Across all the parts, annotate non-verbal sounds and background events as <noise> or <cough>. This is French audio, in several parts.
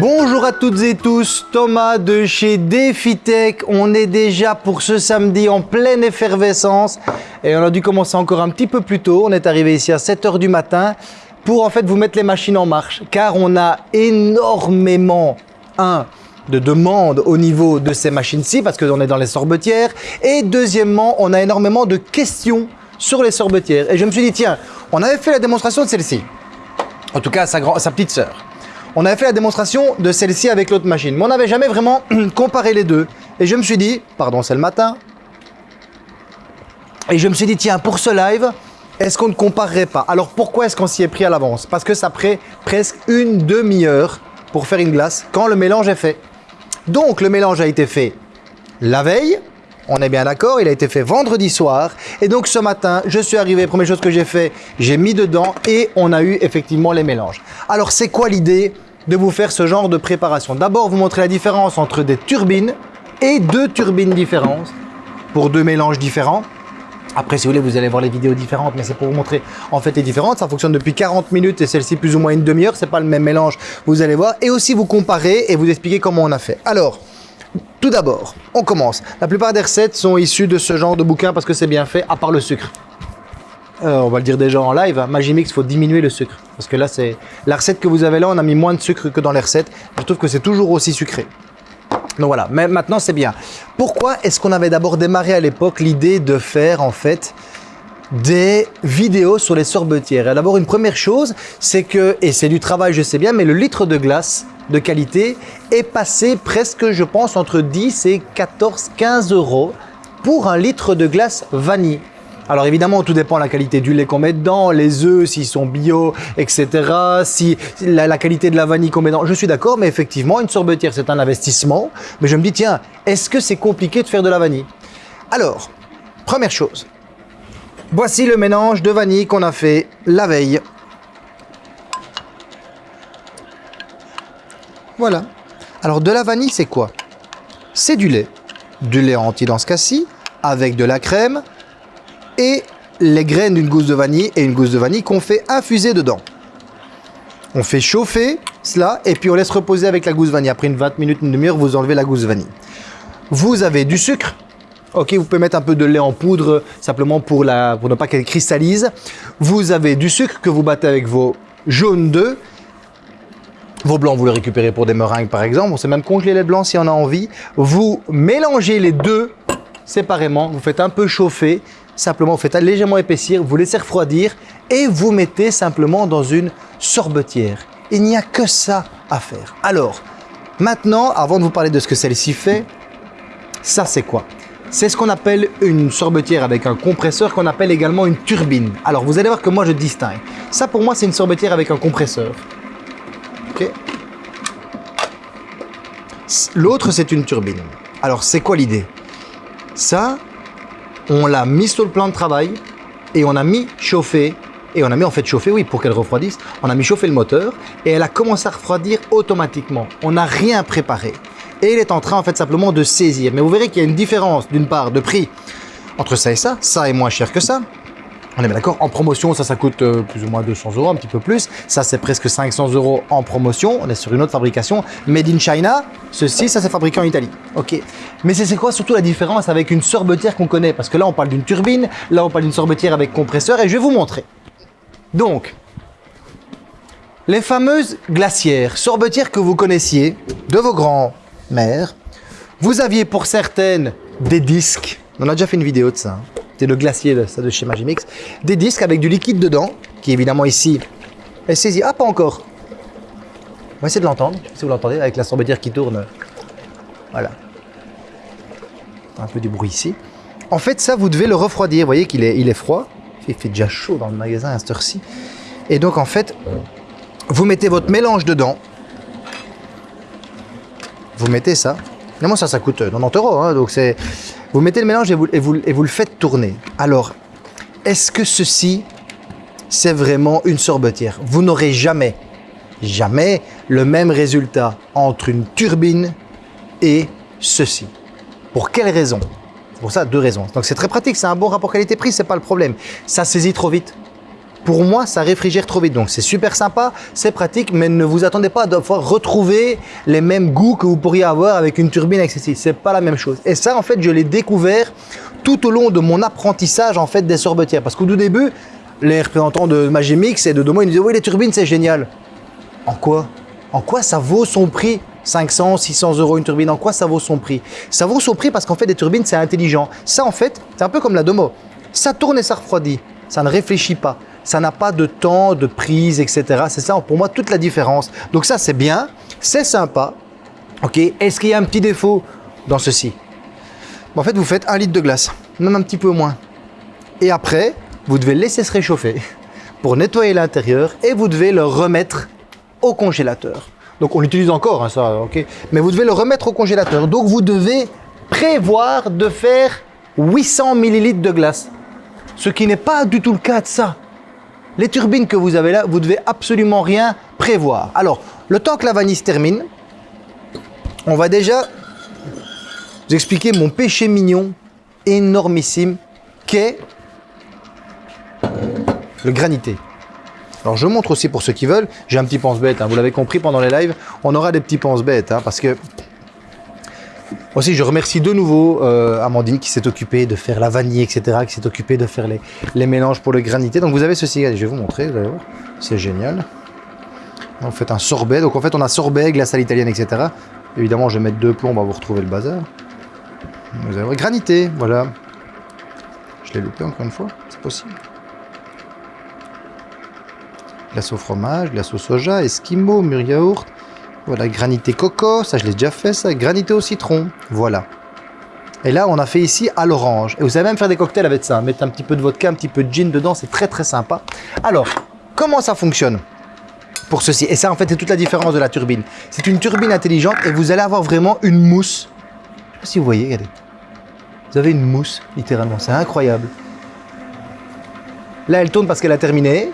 Bonjour à toutes et tous, Thomas de chez DefiTech. On est déjà pour ce samedi en pleine effervescence et on a dû commencer encore un petit peu plus tôt. On est arrivé ici à 7h du matin pour en fait vous mettre les machines en marche car on a énormément, un, de demandes au niveau de ces machines-ci parce qu'on est dans les sorbetières et deuxièmement, on a énormément de questions sur les sorbetières et je me suis dit tiens, on avait fait la démonstration de celle-ci, en tout cas sa, sa petite sœur. On avait fait la démonstration de celle-ci avec l'autre machine, mais on n'avait jamais vraiment <clears throat> comparé les deux. Et je me suis dit, pardon, c'est le matin, et je me suis dit, tiens, pour ce live, est-ce qu'on ne comparerait pas? Alors pourquoi est-ce qu'on s'y est pris à l'avance? Parce que ça prend presque une demi-heure pour faire une glace quand le mélange est fait. Donc le mélange a été fait la veille, on est bien d'accord, il a été fait vendredi soir. Et donc ce matin, je suis arrivé, première chose que j'ai fait, j'ai mis dedans et on a eu effectivement les mélanges. Alors c'est quoi l'idée de vous faire ce genre de préparation? D'abord, vous montrer la différence entre des turbines et deux turbines différentes pour deux mélanges différents. Après, si vous voulez, vous allez voir les vidéos différentes, mais c'est pour vous montrer en fait les différentes. Ça fonctionne depuis 40 minutes et celle-ci plus ou moins une demi-heure. C'est pas le même mélange, vous allez voir. Et aussi vous comparer et vous expliquer comment on a fait. Alors, tout d'abord, on commence. La plupart des recettes sont issues de ce genre de bouquin parce que c'est bien fait, à part le sucre. Euh, on va le dire déjà en live, hein. Magimix, il faut diminuer le sucre. Parce que là, c'est la recette que vous avez là, on a mis moins de sucre que dans les recettes. Je trouve que c'est toujours aussi sucré. Donc voilà, mais maintenant c'est bien. Pourquoi est-ce qu'on avait d'abord démarré à l'époque l'idée de faire en fait des vidéos sur les sorbetières. D'abord, une première chose, c'est que, et c'est du travail, je sais bien, mais le litre de glace de qualité est passé presque, je pense, entre 10 et 14, 15 euros pour un litre de glace vanille. Alors évidemment, tout dépend de la qualité du lait qu'on met dedans, les œufs, s'ils sont bio, etc. Si la, la qualité de la vanille qu'on met dedans. Je suis d'accord, mais effectivement, une sorbetière, c'est un investissement. Mais je me dis, tiens, est-ce que c'est compliqué de faire de la vanille? Alors, première chose, Voici le mélange de vanille qu'on a fait la veille. Voilà. Alors de la vanille, c'est quoi? C'est du lait. Du lait entier dans ce cas-ci, avec de la crème et les graines d'une gousse de vanille et une gousse de vanille qu'on fait infuser dedans. On fait chauffer cela et puis on laisse reposer avec la gousse vanille. Après une 20 minutes, une demi-heure, vous enlevez la gousse vanille. Vous avez du sucre, Ok, vous pouvez mettre un peu de lait en poudre simplement pour, la, pour ne pas qu'elle cristallise. Vous avez du sucre que vous battez avec vos jaunes d'œufs. Vos blancs, vous les récupérez pour des meringues par exemple. On sait même congeler les blancs si on a envie. Vous mélangez les deux séparément. Vous faites un peu chauffer. Simplement, vous faites légèrement épaissir. Vous laissez refroidir et vous mettez simplement dans une sorbetière. Il n'y a que ça à faire. Alors, maintenant, avant de vous parler de ce que celle-ci fait, ça c'est quoi? C'est ce qu'on appelle une sorbetière avec un compresseur qu'on appelle également une turbine. Alors vous allez voir que moi je distingue. Ça pour moi c'est une sorbetière avec un compresseur. L'autre c'est une turbine. Alors c'est quoi l'idée? Ça, on l'a mis sur le plan de travail et on a mis chauffer et on a mis en fait chauffer, oui, pour qu'elle refroidisse. On a mis chauffer le moteur et elle a commencé à refroidir automatiquement. On n'a rien préparé et il est en train en fait simplement de saisir. Mais vous verrez qu'il y a une différence d'une part de prix entre ça et ça. Ça est moins cher que ça. On est bien d'accord, en promotion, ça, ça coûte euh, plus ou moins 200 euros, un petit peu plus. Ça, c'est presque 500 euros en promotion. On est sur une autre fabrication. Made in China, ceci, ça, c'est fabriqué en Italie. Ok. Mais c'est quoi surtout la différence avec une sorbetière qu'on connaît? Parce que là, on parle d'une turbine, là, on parle d'une sorbetière avec compresseur, et je vais vous montrer. Donc, les fameuses glacières, sorbetières que vous connaissiez de vos grands mère. Vous aviez pour certaines des disques. On a déjà fait une vidéo de ça. Hein. C'est le glacier ça de chez Magimix. Des disques avec du liquide dedans, qui évidemment ici est saisi. Ah, pas encore. On va essayer de l'entendre. si vous l'entendez avec la sorbetière qui tourne. Voilà. Un peu du bruit ici. En fait, ça, vous devez le refroidir. Vous voyez qu'il est, il est froid. Il fait déjà chaud dans le magasin à cette heure-ci. Et donc, en fait, vous mettez votre mélange dedans vous mettez ça. moi ça, ça coûte 90 euros. Hein, donc c'est, vous mettez le mélange et vous, et, vous, et vous le faites tourner. Alors, est-ce que ceci, c'est vraiment une sorbetière? Vous n'aurez jamais, jamais le même résultat entre une turbine et ceci. Pour quelle raison? Pour ça, deux raisons. Donc c'est très pratique, c'est un bon rapport qualité-prix, c'est pas le problème. Ça saisit trop vite. Pour moi, ça réfrigère trop vite. Donc, c'est super sympa, c'est pratique, mais ne vous attendez pas à devoir retrouver les mêmes goûts que vous pourriez avoir avec une turbine ceci. C'est pas la même chose. Et ça, en fait, je l'ai découvert tout au long de mon apprentissage en fait des sorbetières. Parce qu'au tout début, les représentants de Magimix et de Domo, ils disaient « Oui, les turbines, c'est génial. » En quoi? En quoi ça vaut son prix? 500, 600 euros une turbine, en quoi ça vaut son prix? Ça vaut son prix parce qu'en fait, des turbines, c'est intelligent. Ça, en fait, c'est un peu comme la Domo. Ça tourne et ça refroidit. Ça ne réfléchit pas. Ça n'a pas de temps, de prise, etc. C'est ça, pour moi, toute la différence. Donc ça, c'est bien. C'est sympa. Ok. Est-ce qu'il y a un petit défaut dans ceci? En fait, vous faites un litre de glace, même un petit peu moins. Et après, vous devez laisser se réchauffer <laughs> pour nettoyer l'intérieur et vous devez le remettre au congélateur. Donc on l'utilise encore, hein, ça, ok. Mais vous devez le remettre au congélateur. Donc vous devez prévoir de faire 800 ml de glace. Ce qui n'est pas du tout le cas de ça. Les turbines que vous avez là, vous devez absolument rien prévoir. Alors, le temps que la vanille se termine, on va déjà vous expliquer mon péché mignon énormissime qu'est le granité. Alors je montre aussi pour ceux qui veulent, j'ai un petit pense-bête, hein. vous l'avez compris pendant les lives, on aura des petits pense-bêtes, hein, parce que... Aussi, je remercie de nouveau euh, Amandine qui s'est occupée de faire la vanille, etc., qui s'est occupée de faire les, mélanges pour le granité. Donc vous avez ceci, je vais vous montrer, vous allez voir, c'est génial. On fait un sorbet, donc en fait on a sorbet, glace à l'italienne, etc. Évidemment, je vais mettre deux plombs, on va vous retrouver le bazar. Vous allez voir, granité, voilà. Je l'ai loupé encore une fois, c'est possible glace au fromage, glace au soja, esquimau, mûr yaourt. Voilà, granité coco, ça je l'ai déjà fait ça, granité au citron, voilà. Et là, on a fait ici à l'orange. Et vous savez même faire des cocktails avec ça. Mettre un petit peu de vodka, un petit peu de gin dedans, c'est très très sympa. Alors, comment ça fonctionne pour ceci? Et ça, en fait, c'est toute la différence de la turbine. C'est une turbine intelligente et vous allez avoir vraiment une mousse. Je sais pas si vous voyez, regardez. Vous avez une mousse, littéralement. C'est incroyable. Là, elle tourne parce qu'elle a terminé.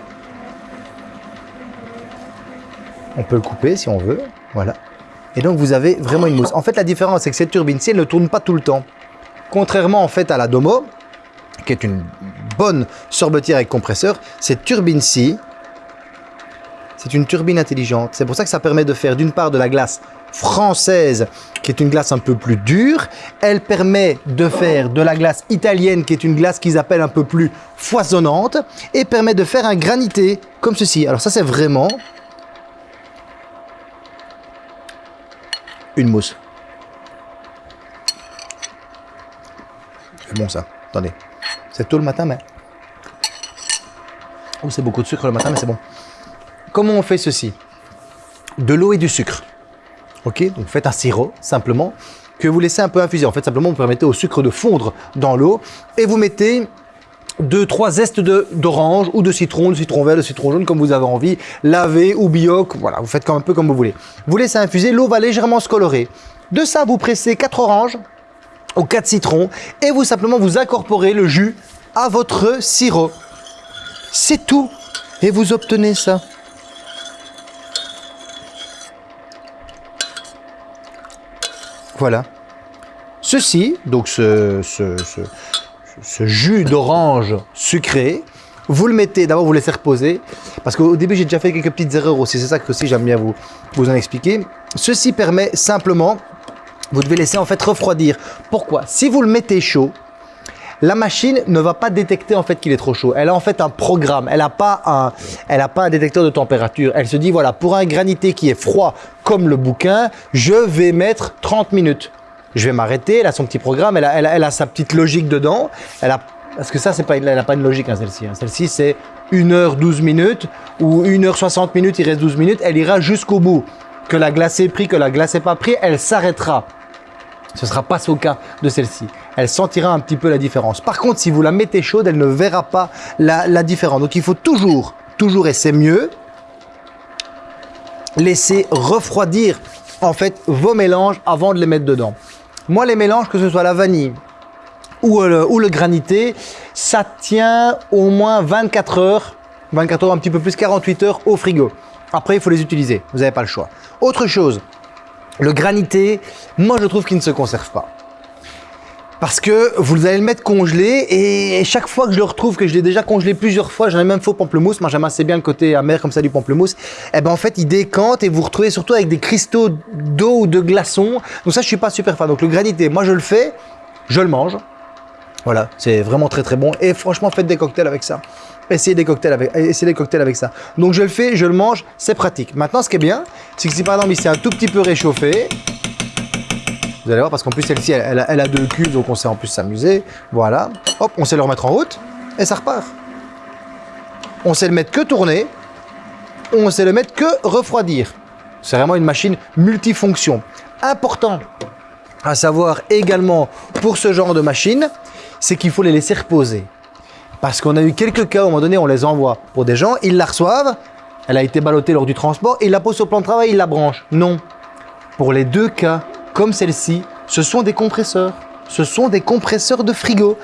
On peut le couper si on veut. Voilà. Et donc, vous avez vraiment une mousse. En fait, la différence, c'est que cette turbine-ci, elle ne tourne pas tout le temps. Contrairement, en fait, à la Domo, qui est une bonne sorbetière avec compresseur, cette turbine-ci, c'est une turbine intelligente. C'est pour ça que ça permet de faire d'une part de la glace française, qui est une glace un peu plus dure. Elle permet de faire de la glace italienne, qui est une glace qu'ils appellent un peu plus foisonnante. Et permet de faire un granité, comme ceci. Alors ça, c'est vraiment une mousse. C'est bon ça. Attendez. C'est tôt le matin, mais... Oh, c'est beaucoup de sucre le matin, mais c'est bon. Comment on fait ceci? De l'eau et du sucre. Ok? Donc faites un sirop, simplement, que vous laissez un peu infuser. En fait, simplement, vous permettez au sucre de fondre dans l'eau et vous mettez deux, trois zestes d'orange ou de citron, de citron vert, de citron jaune, comme vous avez envie, lavé ou bioc, voilà, vous faites un peu comme vous voulez. Vous laissez infuser, l'eau va légèrement se colorer. De ça, vous pressez quatre oranges ou quatre citrons et vous simplement vous incorporez le jus à votre sirop. C'est tout. Et vous obtenez ça. Voilà. Ceci, donc ce ce jus d'orange sucré, vous le mettez, d'abord vous laissez reposer, parce qu'au début j'ai déjà fait quelques petites erreurs aussi, c'est ça que aussi j'aime bien vous, vous en expliquer. Ceci permet simplement, vous devez laisser en fait refroidir. Pourquoi? Si vous le mettez chaud, la machine ne va pas détecter en fait qu'il est trop chaud. Elle a en fait un programme, elle n'a pas, pas un détecteur de température. Elle se dit voilà, pour un granité qui est froid comme le bouquin, je vais mettre 30 minutes je vais m'arrêter, elle a son petit programme, elle a, elle, a, sa petite logique dedans. Elle a, parce que ça, pas, elle n'a pas une logique, hein, celle-ci. Hein. Celle-ci, c'est 1h12 minutes ou 1h60 minutes, il reste 12 minutes. Elle ira jusqu'au bout. Que la glace est pris, que la glace n'est pas pris, elle s'arrêtera. Ce ne sera pas ce cas de celle-ci. Elle sentira un petit peu la différence. Par contre, si vous la mettez chaude, elle ne verra pas la, la différence. Donc, il faut toujours, toujours, et c'est mieux, laisser refroidir en fait vos mélanges avant de les mettre dedans. Moi, les mélanges, que ce soit la vanille ou le, ou le granité, ça tient au moins 24 heures, 24 heures, un petit peu plus, 48 heures au frigo. Après, il faut les utiliser, vous n'avez pas le choix. Autre chose, le granité, moi je trouve qu'il ne se conserve pas. Parce que vous allez le mettre congelé et chaque fois que je le retrouve, que je l'ai déjà congelé plusieurs fois, j'en ai même au pamplemousse, moi j'aime assez bien le côté amer comme ça du pamplemousse, et eh ben en fait il décante et vous retrouvez surtout avec des cristaux d'eau ou de glaçons. Donc ça je suis pas super fan. Donc le granité, moi je le fais, je le mange. Voilà, c'est vraiment très très bon et franchement faites des cocktails avec ça. Essayez des cocktails avec, essayez des cocktails avec ça. Donc je le fais, je le mange, c'est pratique. Maintenant ce qui est bien, c'est que si par exemple il s'est un tout petit peu réchauffé, vous allez voir, parce qu'en plus, celle-ci, elle, a deux cuves, donc on sait en plus s'amuser. Voilà. Hop, on sait le remettre en route, et ça repart. On sait le mettre que tourner, on sait le mettre que refroidir. C'est vraiment une machine multifonction. Important à savoir également pour ce genre de machine, c'est qu'il faut les laisser reposer. Parce qu'on a eu quelques cas, à un moment donné, on les envoie pour des gens, ils la reçoivent, elle a été ballottée lors du transport, ils la posent au plan de travail, ils la branchent. Non. Pour les deux cas, comme celle-ci, ce sont des compresseurs. Ce sont des compresseurs de frigo.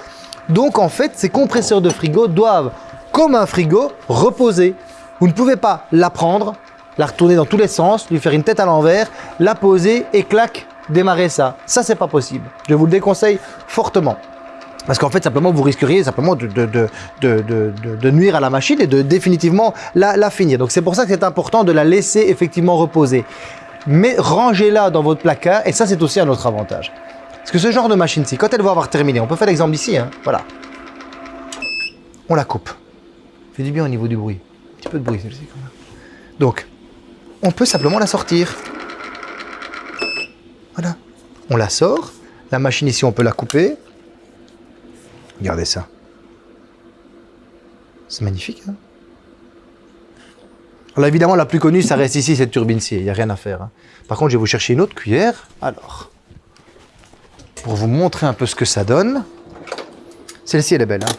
Donc en fait, ces compresseurs de frigo doivent, comme un frigo, reposer. Vous ne pouvez pas la prendre, la retourner dans tous les sens, lui faire une tête à l'envers, la poser et clac, démarrer ça. Ça, c'est pas possible. Je vous le déconseille fortement. Parce qu'en fait, simplement, vous risqueriez simplement de, nuire à la machine et de définitivement la, la finir. Donc c'est pour ça que c'est important de la laisser effectivement reposer mais rangez-la dans votre placard et ça c'est aussi un autre avantage. Parce que ce genre de machine-ci, quand elle va avoir terminé, on peut faire l'exemple ici, hein, voilà. On la coupe. Fait du bien au niveau du bruit. Un petit peu de bruit celle-ci quand même. Donc, on peut simplement la sortir. Voilà. On la sort. La machine ici, on peut la couper. Regardez ça. C'est magnifique, hein alors évidemment, la plus connue, ça reste ici, cette turbine-ci. Il n'y a rien à faire. Hein. Par contre, je vais vous chercher une autre cuillère. Alors, pour vous montrer un peu ce que ça donne. Celle-ci, elle est belle. Hein.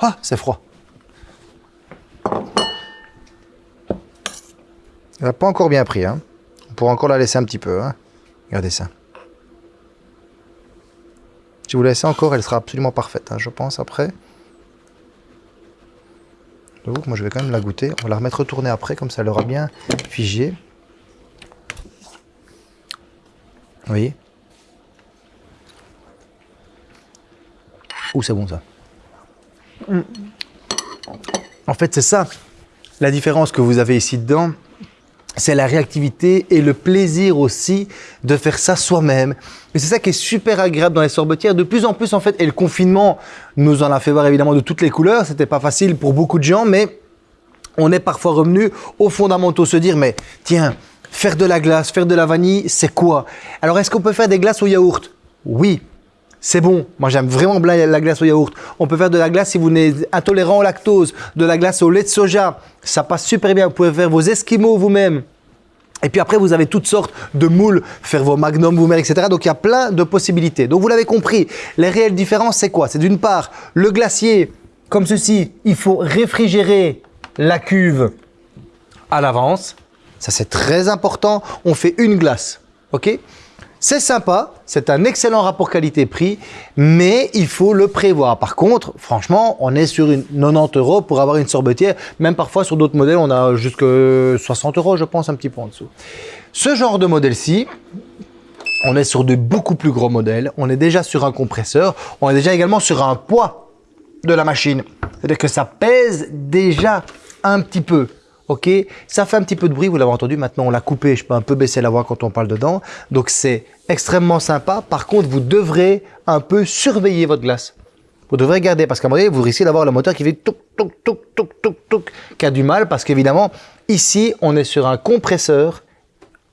Ah, c'est froid. Elle n'a pas encore bien pris. Hein. On pourra encore la laisser un petit peu. Hein. Regardez ça. Si vous la laissez encore, elle sera absolument parfaite, hein, je pense, après. Donc, moi, je vais quand même la goûter. On va la remettre retourner après, comme ça, elle aura bien figé. Vous voyez Ouh, c'est bon, ça. En fait, c'est ça, la différence que vous avez ici dedans c'est la réactivité et le plaisir aussi de faire ça soi-même. Et c'est ça qui est super agréable dans les sorbetières. De plus en plus, en fait, et le confinement nous en a fait voir évidemment de toutes les couleurs. C'était pas facile pour beaucoup de gens, mais on est parfois revenu aux fondamentaux, se dire, mais tiens, faire de la glace, faire de la vanille, c'est quoi? Alors, est-ce qu'on peut faire des glaces au yaourt? Oui, c'est bon. Moi, j'aime vraiment la glace au yaourt. On peut faire de la glace si vous êtes intolérant au lactose, de la glace au lait de soja. Ça passe super bien. Vous pouvez faire vos esquimaux vous-même. Et puis après, vous avez toutes sortes de moules, faire vos magnums vous-même, etc. Donc, il y a plein de possibilités. Donc, vous l'avez compris, les réelles différences, c'est quoi? C'est d'une part, le glacier, comme ceci, il faut réfrigérer la cuve à l'avance. Ça, c'est très important. On fait une glace, ok? C'est sympa, c'est un excellent rapport qualité-prix, mais il faut le prévoir. Par contre, franchement, on est sur une 90 euros pour avoir une sorbetière. Même parfois, sur d'autres modèles, on a jusque 60 euros, je pense, un petit peu en dessous. Ce genre de modèle-ci, on est sur de beaucoup plus gros modèles. On est déjà sur un compresseur. On est déjà également sur un poids de la machine. C'est-à-dire que ça pèse déjà un petit peu. Ok, ça fait un petit peu de bruit, vous l'avez entendu. Maintenant, on l'a coupé. Je peux un peu baisser la voix quand on parle dedans. Donc, c'est extrêmement sympa. Par contre, vous devrez un peu surveiller votre glace. Vous devrez garder parce qu'à un moment donné, vous risquez d'avoir le moteur qui fait touk, touk, touk, touk, touk, touk, qui a du mal parce qu'évidemment, ici, on est sur un compresseur,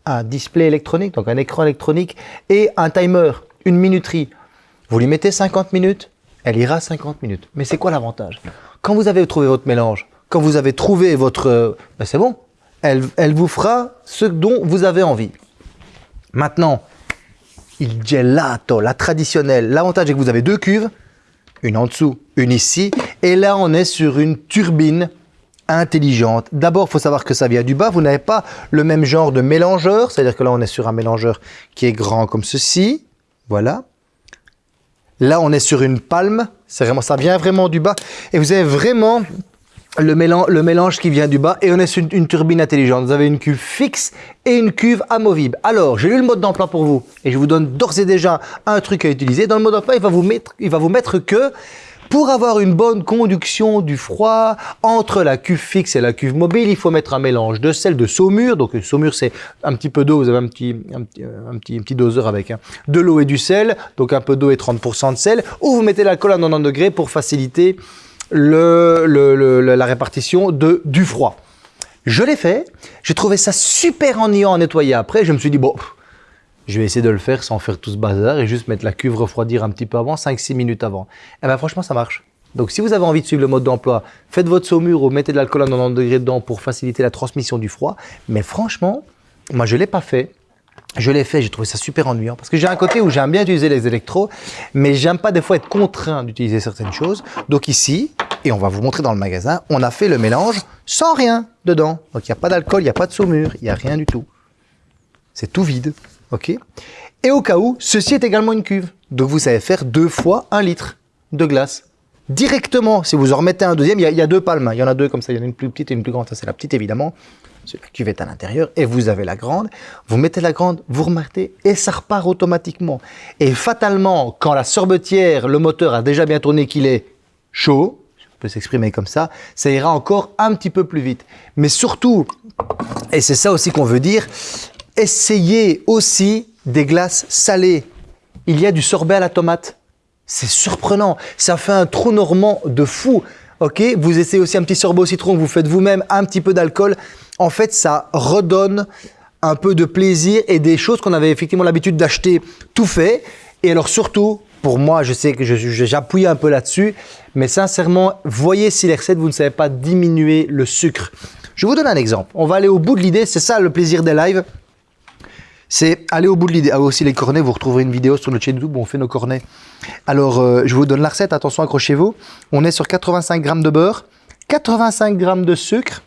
un display électronique, donc un écran électronique et un timer, une minuterie. Vous lui mettez 50 minutes, elle ira 50 minutes. Mais c'est quoi l'avantage? Quand vous avez trouvé votre mélange, quand vous avez trouvé votre... Ben c'est bon, elle, elle vous fera ce dont vous avez envie. Maintenant, il gelato, la traditionnelle. L'avantage est que vous avez deux cuves, une en dessous, une ici. Et là, on est sur une turbine intelligente. D'abord, il faut savoir que ça vient du bas. Vous n'avez pas le même genre de mélangeur. C'est-à-dire que là, on est sur un mélangeur qui est grand comme ceci. Voilà. Là, on est sur une palme. C'est vraiment, ça vient vraiment du bas. Et vous avez vraiment le mélange, le mélange qui vient du bas et on est sur une, turbine intelligente. Vous avez une cuve fixe et une cuve amovible. Alors, j'ai lu le mode d'emploi pour vous et je vous donne d'ores et déjà un truc à utiliser. Dans le mode d'emploi, il va vous mettre, il va vous mettre que pour avoir une bonne conduction du froid entre la cuve fixe et la cuve mobile, il faut mettre un mélange de sel, de saumure. Donc saumure, c'est un petit peu d'eau, vous avez un petit, un petit, euh, un petit, un petit doseur avec hein. de l'eau et du sel, donc un peu d'eau et 30% de sel, ou vous mettez l'alcool à 90 degrés pour faciliter la répartition de, du froid. Je l'ai fait, j'ai trouvé ça super ennuyant à nettoyer après, je me suis dit, bon, je vais essayer de le faire sans faire tout ce bazar et juste mettre la cuve refroidir un petit peu avant, 5-6 minutes avant. Et ben franchement, ça marche. Donc si vous avez envie de suivre le mode d'emploi, faites votre saumure ou mettez de l'alcool à 90 degrés dedans pour faciliter la transmission du froid. Mais franchement, moi je ne l'ai pas fait. Je l'ai fait, j'ai trouvé ça super ennuyant parce que j'ai un côté où j'aime bien utiliser les électros, mais j'aime pas des fois être contraint d'utiliser certaines choses. Donc ici, et on va vous montrer dans le magasin, on a fait le mélange sans rien dedans. Donc il n'y a pas d'alcool, il n'y a pas de saumure, il n'y a rien du tout. C'est tout vide. OK? Et au cas où, ceci est également une cuve. Donc vous savez faire deux fois un litre de glace. Directement, si vous en remettez un deuxième, il y y a deux palmes. Il y en a deux comme ça. Il y en a une plus petite et une plus grande. Ça, c'est la petite, évidemment. La cuve est à l'intérieur et vous avez la grande. Vous mettez la grande, vous remettez et ça repart automatiquement. Et fatalement, quand la sorbetière, le moteur a déjà bien tourné qu'il est chaud, peut s'exprimer comme ça, ça ira encore un petit peu plus vite. Mais surtout, et c'est ça aussi qu'on veut dire, essayez aussi des glaces salées. Il y a du sorbet à la tomate. C'est surprenant. Ça fait un trou normand de fou. Ok, vous essayez aussi un petit sorbet au citron vous faites vous-même, un petit peu d'alcool. En fait, ça redonne un peu de plaisir et des choses qu'on avait effectivement l'habitude d'acheter tout fait. Et alors surtout, pour moi, je sais que j'appuie un peu là-dessus, mais sincèrement, voyez si les recettes, vous ne savez pas diminuer le sucre. Je vous donne un exemple. On va aller au bout de l'idée. C'est ça le plaisir des lives c'est aller au bout de l'idée. Ah, aussi les cornets, vous retrouverez une vidéo sur notre chaîne YouTube où on fait nos cornets. Alors, euh, je vous donne la recette, attention, accrochez-vous. On est sur 85 grammes de beurre, 85 grammes de sucre,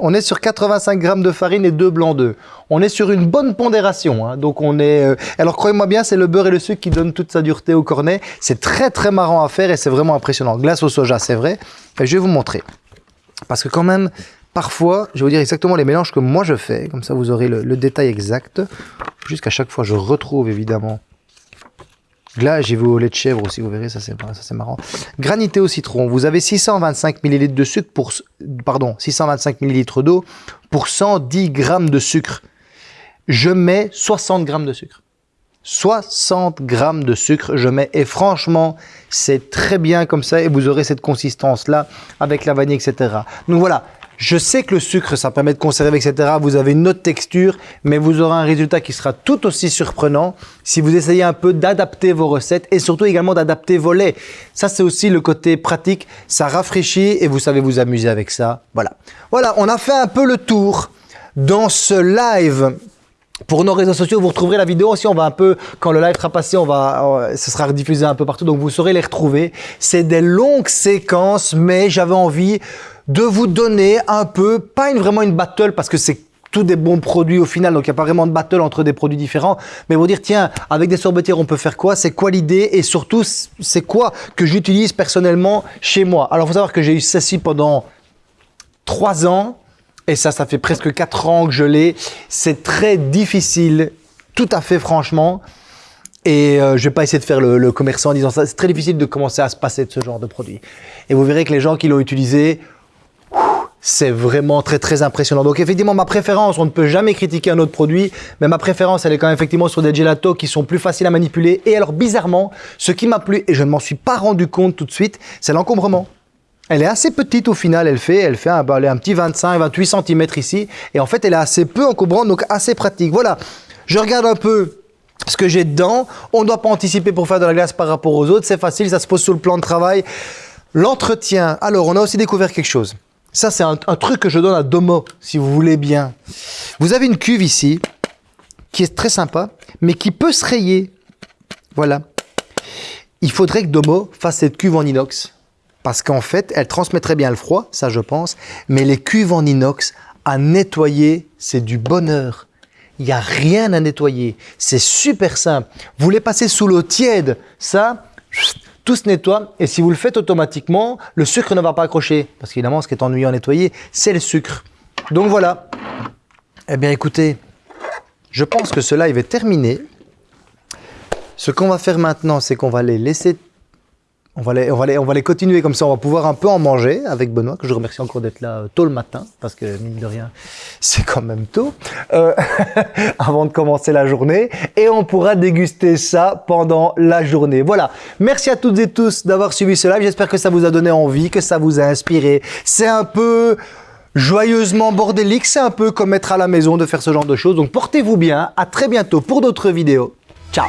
on est sur 85 grammes de farine et 2 blancs d'œufs. On est sur une bonne pondération. hein. Donc, on est. euh, Alors, croyez-moi bien, c'est le beurre et le sucre qui donnent toute sa dureté au cornet. C'est très, très marrant à faire et c'est vraiment impressionnant. Glace au soja, c'est vrai. Je vais vous montrer. Parce que quand même, parfois, je vais vous dire exactement les mélanges que moi je fais, comme ça vous aurez le détail exact. Jusqu'à chaque fois, je retrouve évidemment. Là, j'ai vu au lait de chèvre aussi, vous verrez, ça c'est marrant. Granité au citron, vous avez 625 ml de sucre pour, pardon, 625 ml d'eau pour 110 grammes de sucre. Je mets 60 grammes de sucre. 60 grammes de sucre, je mets, et franchement, c'est très bien comme ça, et vous aurez cette consistance-là avec la vanille, etc. Donc voilà, je sais que le sucre, ça permet de conserver, etc. Vous avez une autre texture, mais vous aurez un résultat qui sera tout aussi surprenant si vous essayez un peu d'adapter vos recettes et surtout également d'adapter vos laits. Ça, c'est aussi le côté pratique, ça rafraîchit et vous savez vous amuser avec ça. Voilà. Voilà, on a fait un peu le tour dans ce live pour nos réseaux sociaux, vous retrouverez la vidéo aussi. On va un peu, quand le live sera passé, on va, ce sera rediffusé un peu partout, donc vous saurez les retrouver. C'est des longues séquences, mais j'avais envie de vous donner un peu, pas une, vraiment une battle, parce que c'est tous des bons produits au final, donc il n'y a pas vraiment de battle entre des produits différents, mais vous dire, tiens, avec des sorbetières, on peut faire quoi? C'est quoi l'idée? Et surtout, c'est quoi que j'utilise personnellement chez moi? Alors, faut savoir que j'ai eu ceci pendant trois ans. Et ça, ça fait presque 4 ans que je l'ai. C'est très difficile, tout à fait franchement. Et euh, je vais pas essayer de faire le, le commerçant en disant ça. C'est très difficile de commencer à se passer de ce genre de produit. Et vous verrez que les gens qui l'ont utilisé, c'est vraiment très très impressionnant. Donc effectivement, ma préférence, on ne peut jamais critiquer un autre produit, mais ma préférence, elle est quand même effectivement sur des gelatos qui sont plus faciles à manipuler. Et alors bizarrement, ce qui m'a plu, et je ne m'en suis pas rendu compte tout de suite, c'est l'encombrement. Elle est assez petite au final, elle fait, elle fait un, bah, elle est un petit 25-28 cm ici, et en fait elle est assez peu encombrante, donc assez pratique. Voilà, je regarde un peu ce que j'ai dedans. On ne doit pas anticiper pour faire de la glace par rapport aux autres, c'est facile, ça se pose sur le plan de travail. L'entretien, alors on a aussi découvert quelque chose. Ça c'est un, truc que je donne à Domo, si vous voulez bien. Vous avez une cuve ici, qui est très sympa, mais qui peut se rayer. Voilà. Il faudrait que Domo fasse cette cuve en inox parce qu'en fait, elle transmettrait bien le froid, ça je pense, mais les cuves en inox, à nettoyer, c'est du bonheur. Il n'y a rien à nettoyer, c'est super simple. Vous les passez sous l'eau tiède, ça, tout se nettoie. Et si vous le faites automatiquement, le sucre ne va pas accrocher. Parce qu'évidemment, ce qui est ennuyeux à nettoyer, c'est le sucre. Donc voilà. Eh bien écoutez, je pense que ce live est terminé. Ce qu'on va faire maintenant, c'est qu'on va les laisser on va, les, on, va les, on va les continuer comme ça, on va pouvoir un peu en manger avec Benoît, que je remercie encore d'être là euh, tôt le matin, parce que mine de rien, <laughs> c'est quand même tôt, euh, <laughs> avant de commencer la journée, et on pourra déguster ça pendant la journée. Voilà, merci à toutes et tous d'avoir suivi ce live, j'espère que ça vous a donné envie, que ça vous a inspiré. C'est un peu joyeusement bordélique, c'est un peu comme être à la maison de faire ce genre de choses, donc portez-vous bien, à très bientôt pour d'autres vidéos. Ciao